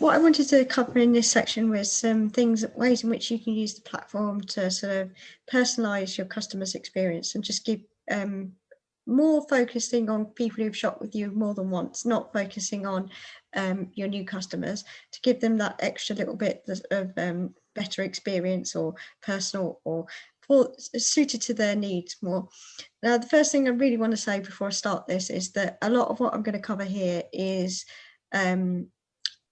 what I wanted to cover in this section was some things, ways in which you can use the platform to sort of personalize your customer's experience and just give um, more focusing on people who've shopped with you more than once, not focusing on um, your new customers to give them that extra little bit of um, better experience or personal or suited to their needs more. Now, the first thing I really want to say before I start this is that a lot of what I'm going to cover here is um,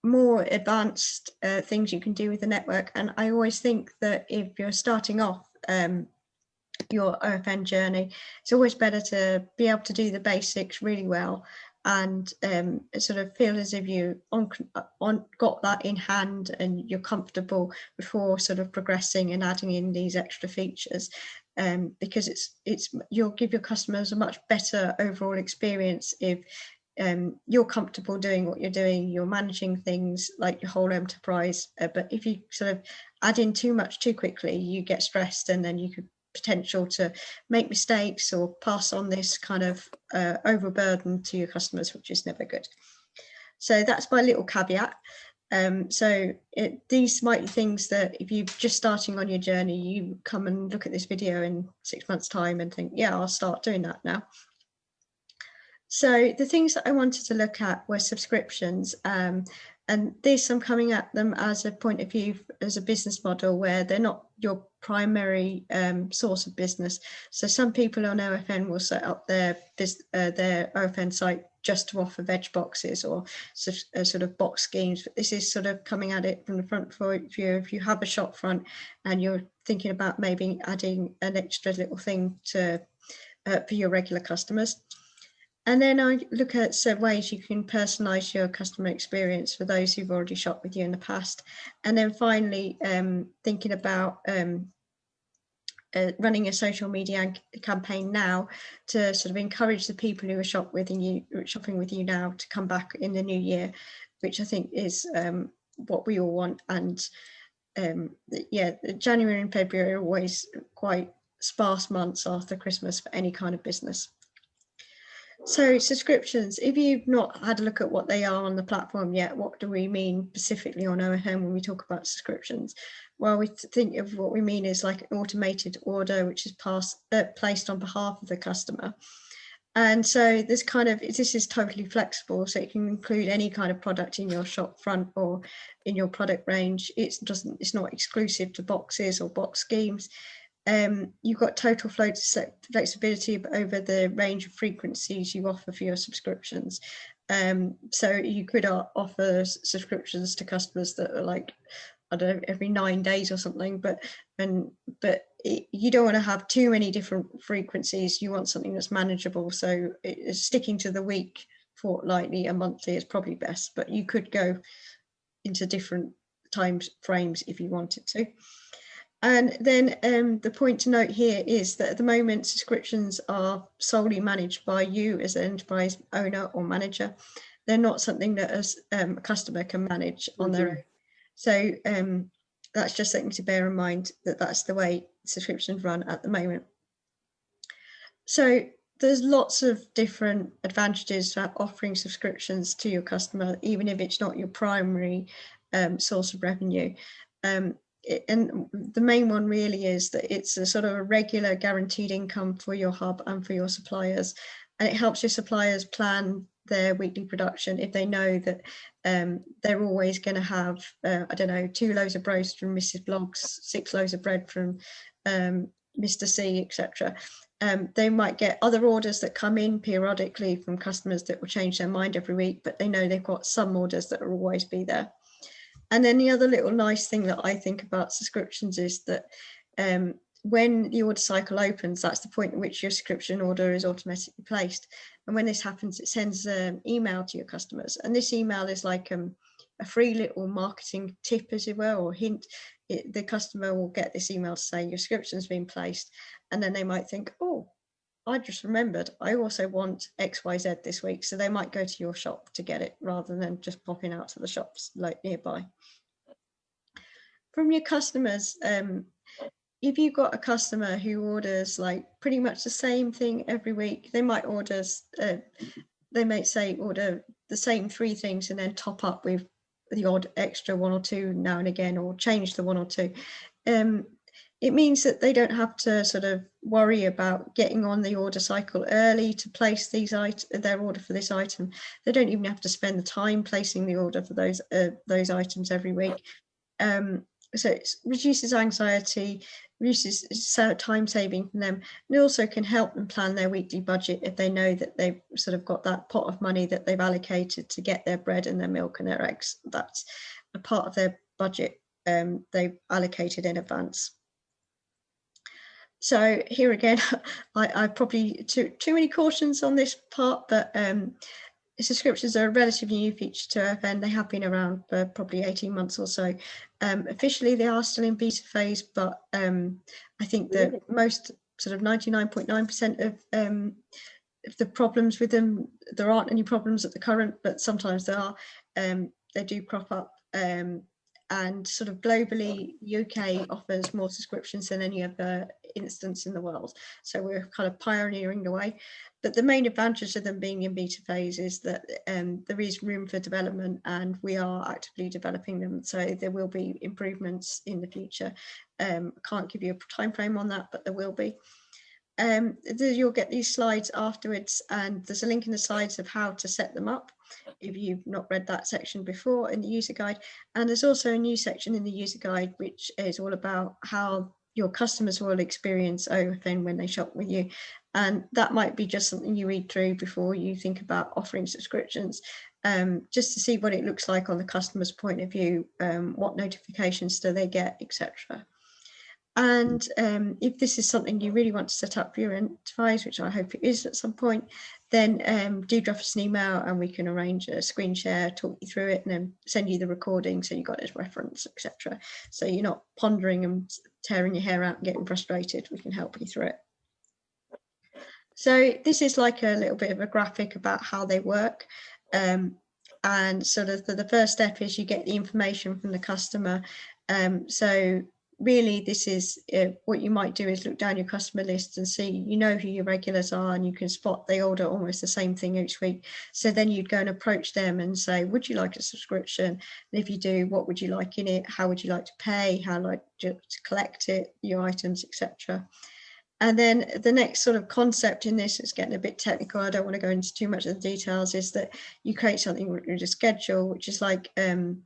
more advanced uh, things you can do with the network. And I always think that if you're starting off um, your OFN journey, it's always better to be able to do the basics really well and um, sort of feel as if you on, on got that in hand and you're comfortable before sort of progressing and adding in these extra features um, because it's it's you'll give your customers a much better overall experience if um, you're comfortable doing what you're doing, you're managing things like your whole enterprise. Uh, but if you sort of add in too much too quickly, you get stressed and then you could potential to make mistakes or pass on this kind of uh, overburden to your customers, which is never good. So that's my little caveat. Um, so it, these might be things that if you're just starting on your journey, you come and look at this video in six months time and think, yeah, I'll start doing that now. So the things that I wanted to look at were subscriptions. Um, and this I'm coming at them as a point of view as a business model where they're not your primary um, source of business. So some people on OFN will set up their uh, their OFN site just to offer veg boxes or uh, sort of box schemes. But this is sort of coming at it from the front view. If you have a shop front and you're thinking about maybe adding an extra little thing to uh, for your regular customers. And then I look at some ways you can personalize your customer experience for those who've already shopped with you in the past. And then finally, um, thinking about um, uh, running a social media campaign now to sort of encourage the people who are shop with you, shopping with you now to come back in the new year, which I think is um, what we all want. And um, yeah, January and February are always quite sparse months after Christmas for any kind of business. So subscriptions, if you've not had a look at what they are on the platform yet, what do we mean specifically on OFN when we talk about subscriptions? Well, we think of what we mean is like an automated order, which is passed, uh, placed on behalf of the customer. And so this kind of, this is totally flexible. So it can include any kind of product in your shop front or in your product range. It doesn't, it's not exclusive to boxes or box schemes um, you've got total flow flexibility over the range of frequencies you offer for your subscriptions. Um, so you could offer subscriptions to customers that are like, I don't know, every nine days or something, but and but it, you don't want to have too many different frequencies. You want something that's manageable. So it, sticking to the week, fortnightly, and monthly is probably best, but you could go into different time frames if you wanted to. And then um, the point to note here is that at the moment subscriptions are solely managed by you as an enterprise owner or manager. They're not something that as, um, a customer can manage on mm -hmm. their mm-hmm. own. So um, that's just something to bear in mind that that's the way subscriptions run at the moment. So there's lots of different advantages to offering subscriptions to your customer, even if it's not your primary um, source of revenue. Um, and the main one really is that it's a sort of a regular guaranteed income for your hub and for your suppliers. And it helps your suppliers plan their weekly production if they know that um, they're always going to have uh, I don't know two loaves of roast from Mrs Bloggs six loaves of bread from um, Mr C etc um, they might get other orders that come in periodically from customers that will change their mind every week but they know they've got some orders that will always be there and then the other little nice thing that I think about subscriptions is that um, when the order cycle opens, that's the point at which your subscription order is automatically placed. And when this happens, it sends an email to your customers. And this email is like um, a free little marketing tip, as it were, or hint. It, the customer will get this email to say your subscription's been placed. And then they might think, oh, I just remembered I also want XYZ this week. So they might go to your shop to get it rather than just popping out to the shops like nearby. From your customers, um, if you've got a customer who orders like pretty much the same thing every week, they might order, uh, they might say order the same three things and then top up with the odd extra one or two now and again or change the one or two. Um, it means that they don't have to sort of worry about getting on the order cycle early to place these their order for this item. They don't even have to spend the time placing the order for those uh, those items every week. Um, so it reduces anxiety, reduces time saving for them, and also can help them plan their weekly budget if they know that they've sort of got that pot of money that they've allocated to get their bread and their milk and their eggs. That's a part of their budget um, they've allocated in advance so here again, I, I probably too too many cautions on this part, but um, subscriptions are a relatively new feature to FN. They have been around for probably 18 months or so. Um, officially, they are still in beta phase, but um, I think that most sort of 99.9% of um, the problems with them, there aren't any problems at the current, but sometimes there are. Um, they do crop up. Um, and sort of globally, UK offers more subscriptions than any other instance in the world. So we're kind of pioneering the way. But the main advantage of them being in beta phase is that um, there is room for development and we are actively developing them. So there will be improvements in the future. Um, can't give you a time frame on that, but there will be. Um, you'll get these slides afterwards and there's a link in the slides of how to set them up if you've not read that section before in the user guide. And there's also a new section in the user guide, which is all about how your customers will experience OFN when they shop with you. And that might be just something you read through before you think about offering subscriptions, um, just to see what it looks like on the customer's point of view, um, what notifications do they get, etc. And um, if this is something you really want to set up for your enterprise, which I hope it is at some point, then um, do drop us an email and we can arrange a screen share, talk you through it and then send you the recording so you've got it as reference, etc. So you're not pondering and tearing your hair out and getting frustrated, we can help you through it. So this is like a little bit of a graphic about how they work. Um, and sort of the, the, first step is you get the information from the customer. Um, so really this is uh, what you might do is look down your customer list and see you know who your regulars are and you can spot they order almost the same thing each week. So then you'd go and approach them and say would you like a subscription? And if you do what would you like in it? How would you like to pay? How like to collect it your items etc and then the next sort of concept in this is getting a bit technical. I don't want to go into too much of the details is that you create something with a schedule, which is like um,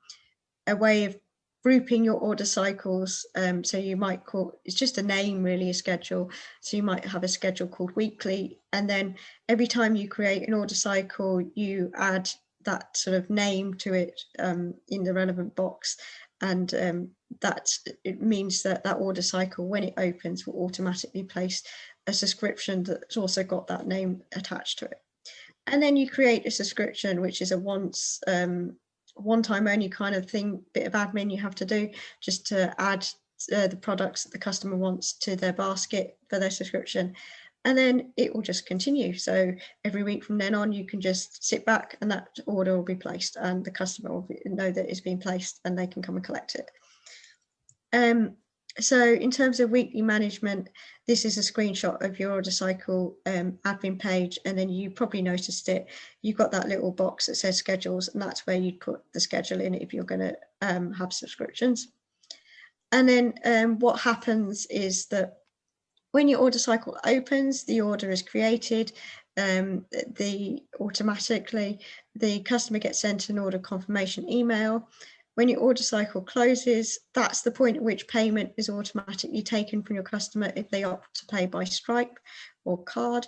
a way of grouping your order cycles. Um, so you might call, it's just a name really, a schedule. So you might have a schedule called weekly. And then every time you create an order cycle, you add that sort of name to it um, in the relevant box. And um, that it means that that order cycle, when it opens, will automatically place a subscription that's also got that name attached to it. And then you create a subscription, which is a once um, one time only kind of thing, bit of admin you have to do just to add uh, the products that the customer wants to their basket for their subscription. And then it will just continue. So every week from then on, you can just sit back and that order will be placed and the customer will be, know that it's been placed and they can come and collect it. Um, so in terms of weekly management, this is a screenshot of your order cycle um, admin page, and then you probably noticed it. You've got that little box that says schedules, and that's where you'd put the schedule in if you're going to um, have subscriptions. And then um, what happens is that when your order cycle opens, the order is created, um, the automatically the customer gets sent an order confirmation email when your order cycle closes, that's the point at which payment is automatically taken from your customer if they opt to pay by Stripe or card.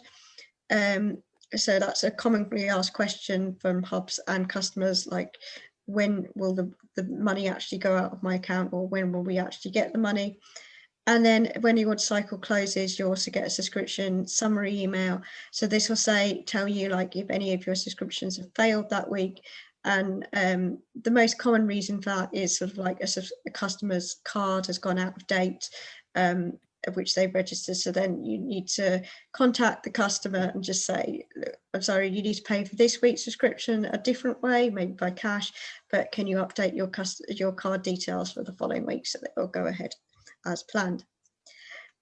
Um, so that's a commonly asked question from hubs and customers like when will the, the money actually go out of my account or when will we actually get the money? And then when your order cycle closes, you also get a subscription summary email. So this will say, tell you like if any of your subscriptions have failed that week and um, the most common reason for that is sort of like a, a customer's card has gone out of date, um, of which they've registered. So then you need to contact the customer and just say, I'm sorry, you need to pay for this week's subscription a different way, maybe by cash, but can you update your, your card details for the following week so that it will go ahead as planned.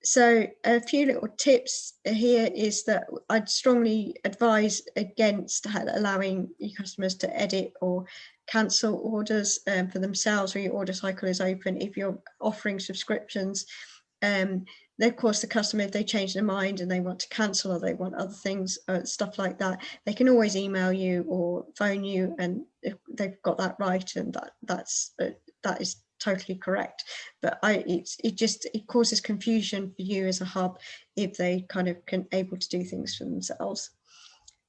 So a few little tips here is that I'd strongly advise against allowing your customers to edit or cancel orders um, for themselves when your order cycle is open if you're offering subscriptions. Um, of course the customer if they change their mind and they want to cancel or they want other things uh, stuff like that they can always email you or phone you and they've got that right and that that's uh, that is totally correct but i it's it just it causes confusion for you as a hub if they kind of can able to do things for themselves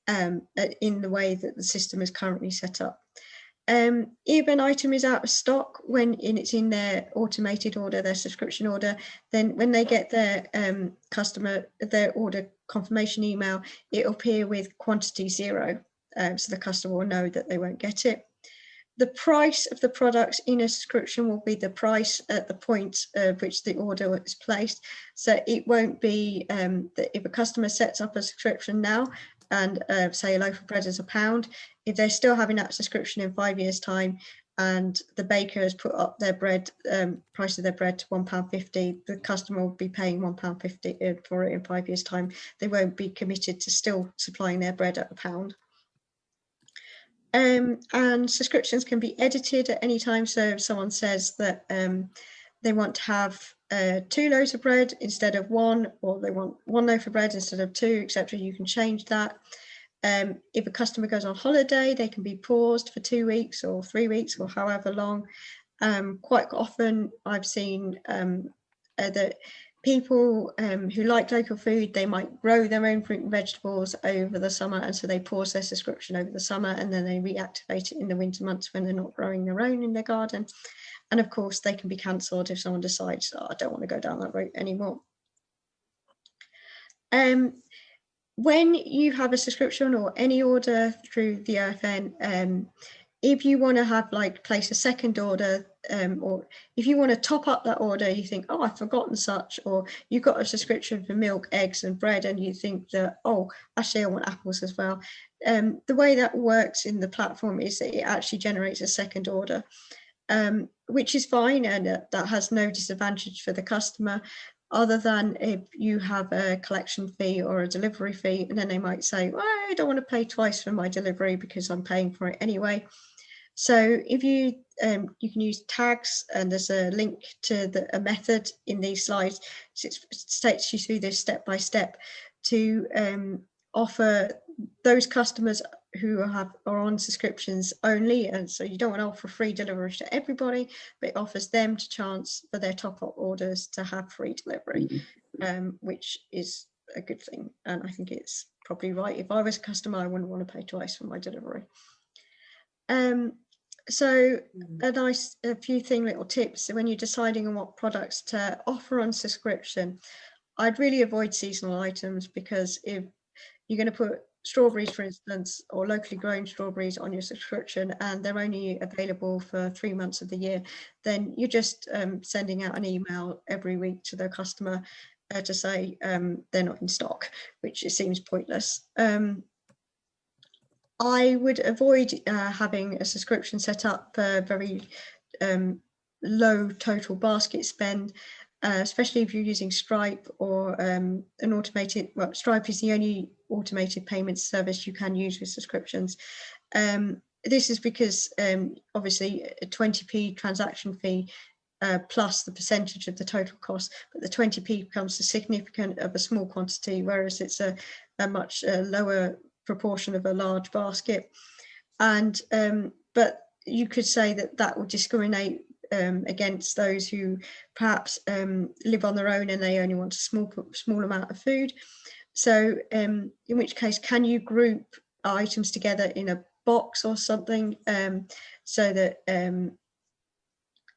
um, in the way that the system is currently set up um, if an item is out of stock when in, it's in their automated order, their subscription order, then when they get their um, customer, their order confirmation email, it'll appear with quantity zero. Um, so the customer will know that they won't get it. The price of the products in a subscription will be the price at the point of which the order is placed. So it won't be um, that if a customer sets up a subscription now and uh, say a loaf of bread is a pound, if they're still having that subscription in five years time and the baker has put up their bread um, price of their bread to one pound fifty, the customer will be paying one pound fifty uh, for it in five years time. They won't be committed to still supplying their bread at a pound. Um, and subscriptions can be edited at any time. So if someone says that um, they want to have uh, two loaves of bread instead of one, or they want one loaf of bread instead of two, etc. You can change that. Um, if a customer goes on holiday, they can be paused for two weeks or three weeks or however long. Um, quite often, I've seen um, uh, that people um, who like local food, they might grow their own fruit and vegetables over the summer, and so they pause their subscription over the summer, and then they reactivate it in the winter months when they're not growing their own in their garden. And of course, they can be cancelled if someone decides, oh, I don't want to go down that route anymore. Um, when you have a subscription or any order through the OFN, um, if you want to have like place a second order um, or if you want to top up that order, you think, oh, I've forgotten such, or you've got a subscription for milk, eggs and bread and you think that, oh, actually I want apples as well. Um, the way that works in the platform is that it actually generates a second order um, which is fine and uh, that has no disadvantage for the customer other than if you have a collection fee or a delivery fee and then they might say well, I don't want to pay twice for my delivery because I'm paying for it anyway. So if you um, you can use tags and there's a link to the, a method in these slides. So it takes you through this step by step to um, offer those customers who have are on subscriptions only and so you don't want to offer free delivery to everybody but it offers them to chance for their top-up orders to have free delivery mm-hmm. um, which is a good thing and I think it's probably right if I was a customer I wouldn't want to pay twice for my delivery um, so mm. a nice a few thing little tips when you're deciding on what products to offer on subscription I'd really avoid seasonal items because if you're going to put strawberries, for instance, or locally grown strawberries on your subscription and they're only available for three months of the year, then you're just um, sending out an email every week to the customer uh, to say um, they're not in stock, which it seems pointless. Um, I would avoid uh, having a subscription set up for very um, low total basket spend uh, especially if you're using Stripe or um, an automated, well, Stripe is the only automated payment service you can use with subscriptions. Um, this is because um, obviously a 20p transaction fee uh, plus the percentage of the total cost, but the 20p becomes a significant of a small quantity, whereas it's a, a much uh, lower proportion of a large basket. And um, but you could say that that would discriminate um, against those who perhaps um, live on their own and they only want a small small amount of food. So um, in which case, can you group items together in a box or something um, so that um,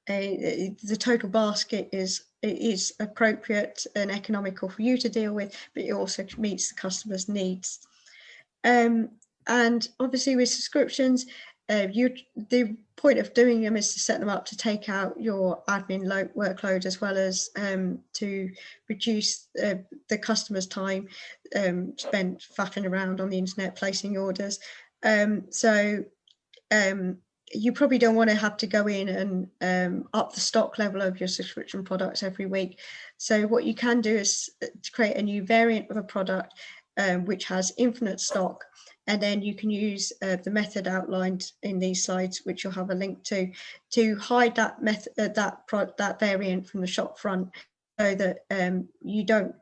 a, the total basket is is appropriate and economical for you to deal with, but it also meets the customer's needs. Um, and obviously with subscriptions, uh, you the point of doing them is to set them up to take out your admin load, workload as well as um, to reduce uh, the customer's time um, spent faffing around on the internet placing orders. Um, so um, you probably don't want to have to go in and um, up the stock level of your subscription products every week. So what you can do is uh, create a new variant of a product um, which has infinite stock and then you can use uh, the method outlined in these slides, which you'll have a link to, to hide that method, uh, that that variant from the shop front, so that um, you don't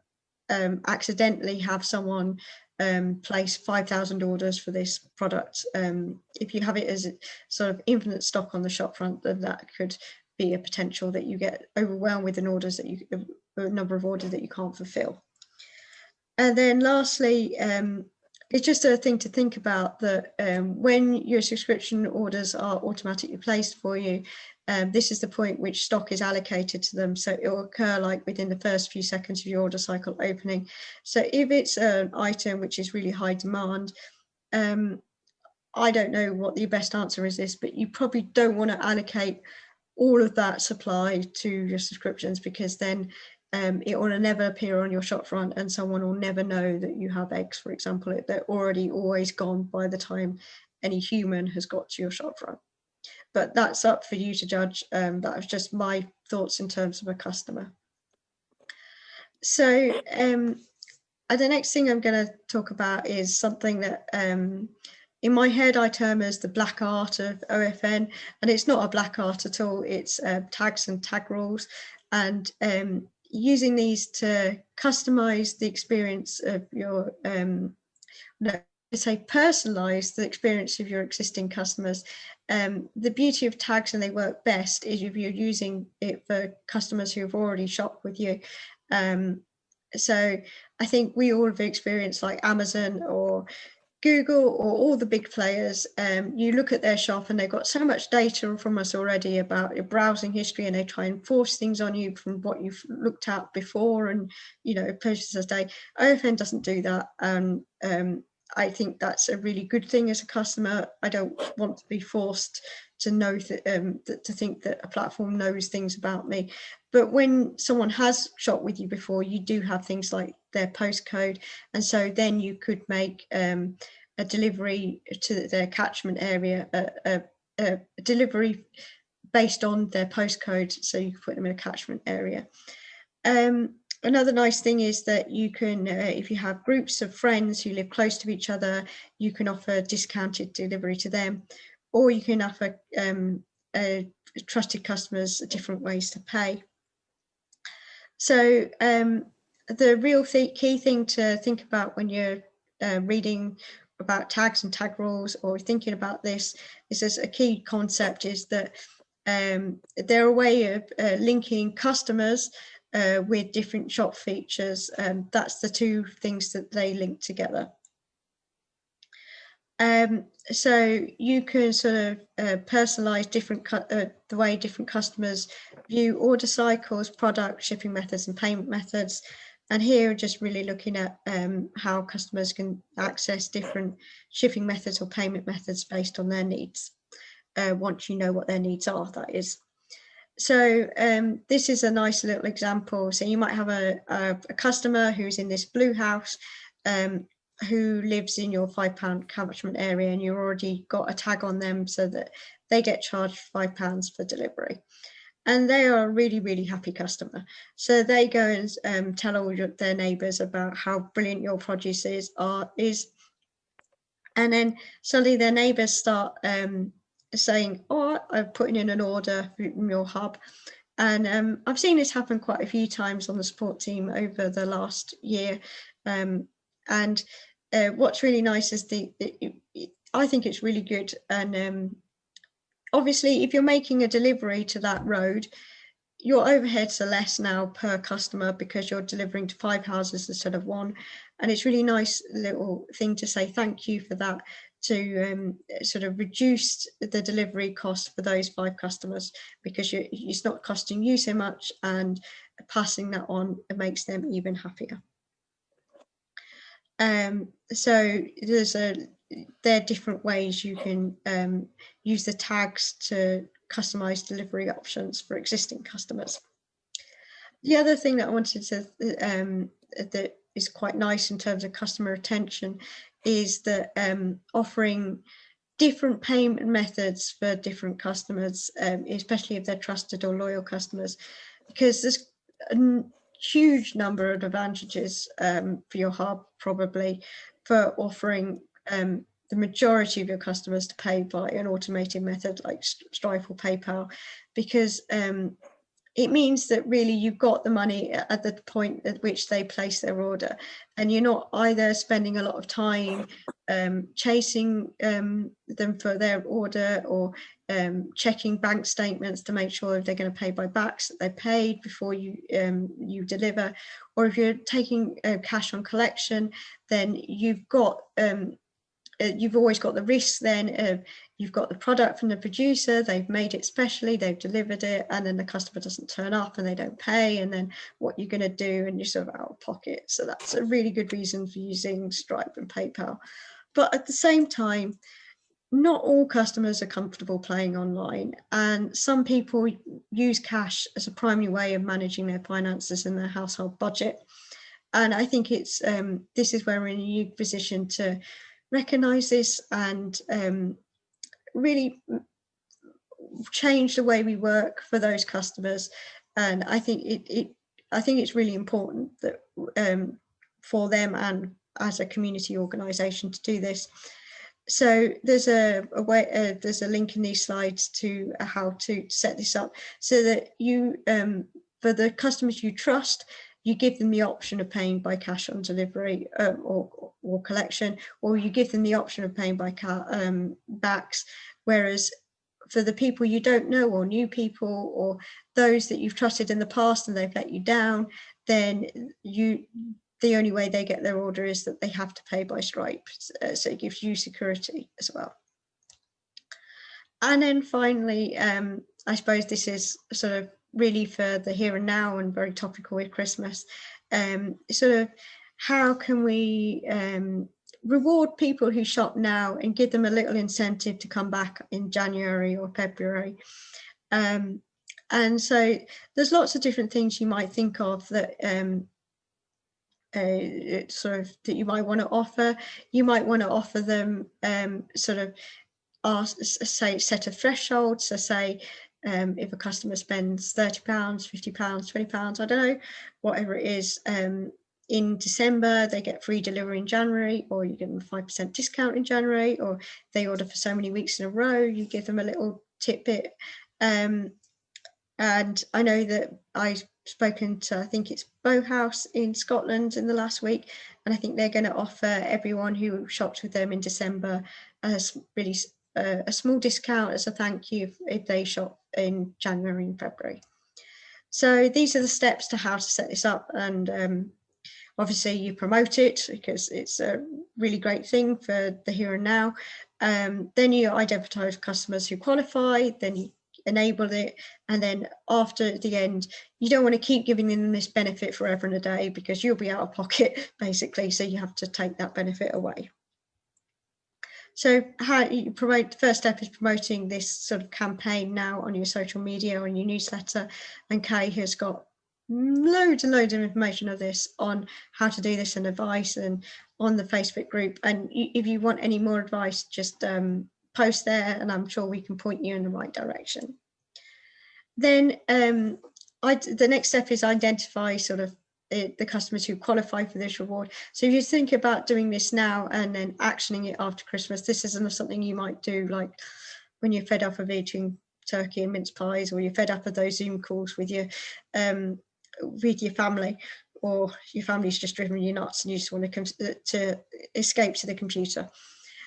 um, accidentally have someone um, place 5,000 orders for this product. Um, if you have it as sort of infinite stock on the shop front, then that could be a potential that you get overwhelmed with an orders that you a number of orders that you can't fulfill. And then lastly, um, it's just a thing to think about that um, when your subscription orders are automatically placed for you, um, this is the point which stock is allocated to them. So it will occur like within the first few seconds of your order cycle opening. So if it's an item which is really high demand, um, I don't know what the best answer is this, but you probably don't want to allocate all of that supply to your subscriptions because then um, it will never appear on your shop front and someone will never know that you have eggs, for example, they're already always gone by the time any human has got to your shop front. But that's up for you to judge. Um, that was just my thoughts in terms of a customer. So um, uh, the next thing I'm going to talk about is something that um, in my head I term as the black art of OFN and it's not a black art at all it's uh, tags and tag rules and um, using these to customize the experience of your, um, no, say personalize the experience of your existing customers. Um, the beauty of tags and they work best is if you're using it for customers who have already shopped with you. Um, so I think we all have experienced like Amazon or Google or all the big players, um, you look at their shop and they've got so much data from us already about your browsing history and they try and force things on you from what you've looked at before and, you know, purchases a day. OFN doesn't do that. Um, um, I think that's a really good thing as a customer. I don't want to be forced to know that, um, to think that a platform knows things about me. But when someone has shopped with you before, you do have things like their postcode. And so then you could make um, a delivery to their catchment area, a, a, a, delivery based on their postcode. So you can put them in a catchment area. Um, another nice thing is that you can, uh, if you have groups of friends who live close to each other, you can offer discounted delivery to them, or you can offer um, uh, trusted customers different ways to pay. So um, the real th key thing to think about when you're uh, reading about tags and tag rules or thinking about this is as a key concept is that um, they're a way of uh, linking customers uh, with different shop features and that's the two things that they link together. Um, so you can sort of uh, personalize different uh, the way different customers view order cycles, product, shipping methods and payment methods. And here just really looking at um, how customers can access different shipping methods or payment methods based on their needs. Uh, once you know what their needs are, that is. So um, this is a nice little example. So you might have a, a, a customer who's in this blue house um, who lives in your five pound catchment area and you've already got a tag on them so that they get charged five pounds for delivery. And they are a really really happy customer. So they go and um, tell all your, their neighbors about how brilliant your produce is are is. And then suddenly their neighbors start um, saying oh i'm putting in an order from your hub. And um, I've seen this happen quite a few times on the support team over the last year. Um, and uh, what's really nice is the, it, it, I think it's really good. And um, obviously, if you're making a delivery to that road, your overheads are less now per customer because you're delivering to five houses instead of one. And it's really nice little thing to say thank you for that to um, sort of reduce the delivery cost for those five customers because it's not costing you so much and passing that on makes them even happier. Um, so there's a there are different ways you can um, use the tags to customize delivery options for existing customers. The other thing that I wanted to um, that is quite nice in terms of customer retention is that um, offering different payment methods for different customers, um, especially if they're trusted or loyal customers, because there's huge number of advantages um, for your hub probably for offering um, the majority of your customers to pay by an automated method like Stripe or PayPal, because um, it means that really you've got the money at the point at which they place their order and you're not either spending a lot of time um, chasing um, them for their order or um, checking bank statements to make sure if they're going to pay by BACS that they're paid before you um, you deliver or if you're taking uh, cash on collection then you've got um, uh, you've always got the risk then of you've got the product from the producer, they've made it specially, they've delivered it, and then the customer doesn't turn up and they don't pay, and then what you're going to do, and you're sort of out of pocket. So that's a really good reason for using Stripe and PayPal. But at the same time, not all customers are comfortable playing online, and some people use cash as a primary way of managing their finances and their household budget. And I think it's um, this is where we're in a unique position to recognize this and um, really change the way we work for those customers. And I think it, it I think it's really important that um, for them and as a community organisation to do this. So there's a, a way uh, there's a link in these slides to uh, how to set this up so that you um, for the customers you trust you give them the option of paying by cash on delivery um, or, or collection, or you give them the option of paying by car, um, BACS. Whereas for the people you don't know or new people or those that you've trusted in the past and they've let you down, then you the only way they get their order is that they have to pay by Stripe. Uh, so it gives you security as well. And then finally, um, I suppose this is sort of really for the here and now and very topical with Christmas. Um, sort of how can we um, reward people who shop now and give them a little incentive to come back in January or February. Um, and so there's lots of different things you might think of that um, uh, sort of that you might want to offer. You might want to offer them um, sort of ask, say set a threshold. So say um, if a customer spends 30 pounds 50 pounds 20 pounds i don't know whatever it is um, in december they get free delivery in january or you give them a 5% discount in january or they order for so many weeks in a row you give them a little tidbit um, and i know that i've spoken to i think it's Bowhouse in scotland in the last week and i think they're going to offer everyone who shopped with them in december a really uh, a small discount as a thank you if, if they shop in January and February. So these are the steps to how to set this up and um, obviously you promote it because it's a really great thing for the here and now. Um, then you identify customers who qualify, then you enable it and then after the end you don't want to keep giving them this benefit forever and a day because you'll be out of pocket basically so you have to take that benefit away. So how you promote, the first step is promoting this sort of campaign now on your social media or your newsletter. And Kay has got loads and loads of information of this on how to do this and advice and on the Facebook group. And if you want any more advice, just um, post there and I'm sure we can point you in the right direction. Then um, I, the next step is identify sort of it, the customers who qualify for this reward. So if you think about doing this now and then actioning it after Christmas, this isn't something you might do like when you're fed up of eating turkey and mince pies or you're fed up of those Zoom calls with your um, with your family or your family's just driven you nuts and you just want to, uh, to escape to the computer.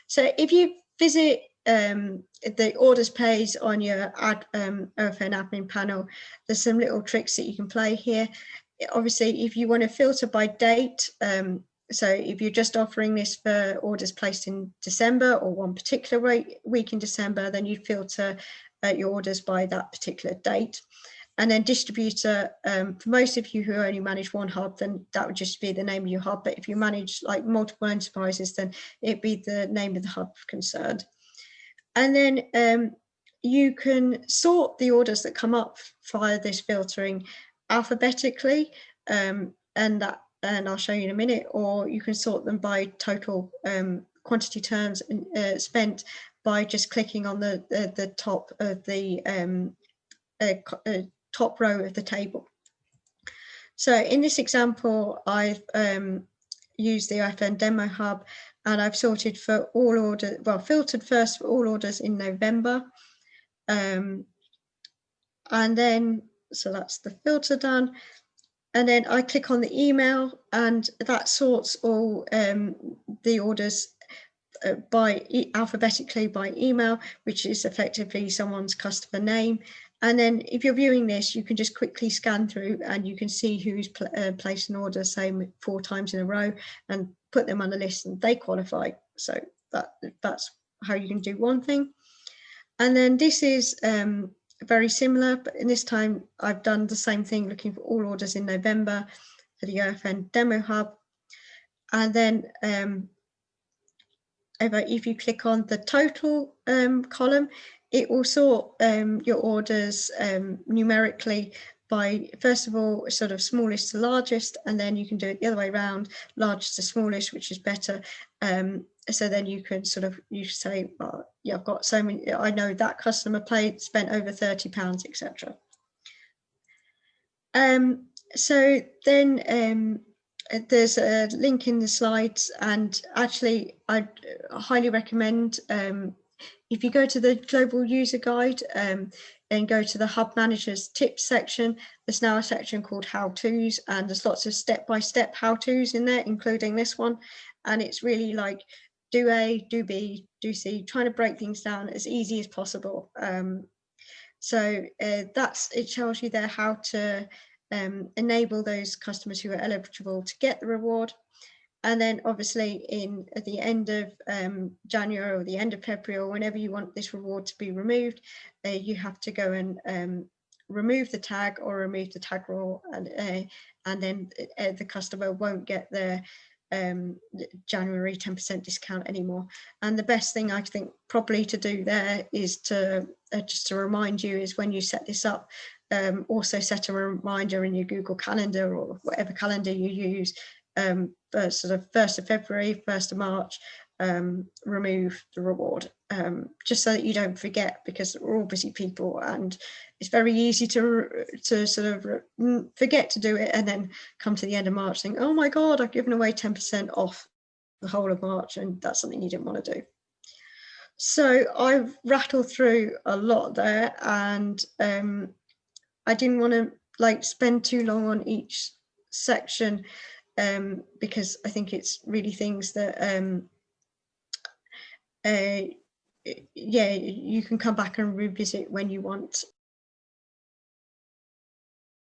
So if you visit um, the orders page on your ad, um, OFN admin panel, there's some little tricks that you can play here obviously, if you want to filter by date, um, so if you're just offering this for orders placed in December or one particular week in December, then you filter uh, your orders by that particular date. And then distributor, um, for most of you who only manage one hub, then that would just be the name of your hub. But if you manage like multiple enterprises, then it'd be the name of the hub concerned. And then um, you can sort the orders that come up via this filtering alphabetically um, and that and I'll show you in a minute or you can sort them by total um, quantity terms uh, spent by just clicking on the, the, the top of the um, uh, uh, top row of the table. So in this example, I've um, used the OFN Demo Hub and I've sorted for all orders, well, filtered first for all orders in November. Um, and then, so that's the filter done. And then I click on the email and that sorts all um, the orders uh, by e alphabetically by email, which is effectively someone's customer name. And then if you're viewing this, you can just quickly scan through and you can see who's pl uh, placed an order, say four times in a row and put them on the list and they qualify. So that that's how you can do one thing. And then this is um, very similar, but in this time I've done the same thing, looking for all orders in November for the OFN Demo Hub. And then um, if you click on the total um, column, it will sort um, your orders um, numerically by first of all sort of smallest to largest and then you can do it the other way around largest to smallest which is better. Um, so then you can sort of you say well, yeah I've got so many I know that customer paid spent over 30 pounds etc um, so then um, there's a link in the slides and actually I highly recommend um, if you go to the global user guide um, and go to the hub managers tips section, there's now a section called how to's and there's lots of step-by-step how to's in there, including this one. And it's really like do A, do B, do C, trying to break things down as easy as possible. Um, so uh, that's, it tells you there how to um, enable those customers who are eligible to get the reward and then obviously in at the end of um, January or the end of February or whenever you want this reward to be removed, uh, you have to go and um, remove the tag or remove the tag rule and, uh, and then uh, the customer won't get their um, January 10% discount anymore. And the best thing I think probably to do there is to uh, just to remind you is when you set this up, um, also set a reminder in your Google Calendar or whatever calendar you use um, first, sort of 1st of February, 1st of March, um, remove the reward, um, just so that you don't forget because we're all busy people and it's very easy to to sort of mm, forget to do it and then come to the end of March think, oh my God, I've given away 10% off the whole of March and that's something you didn't want to do. So I've rattled through a lot there and um, I didn't want to like spend too long on each section um, because I think it's really things that, um, uh, yeah, you can come back and revisit when you want.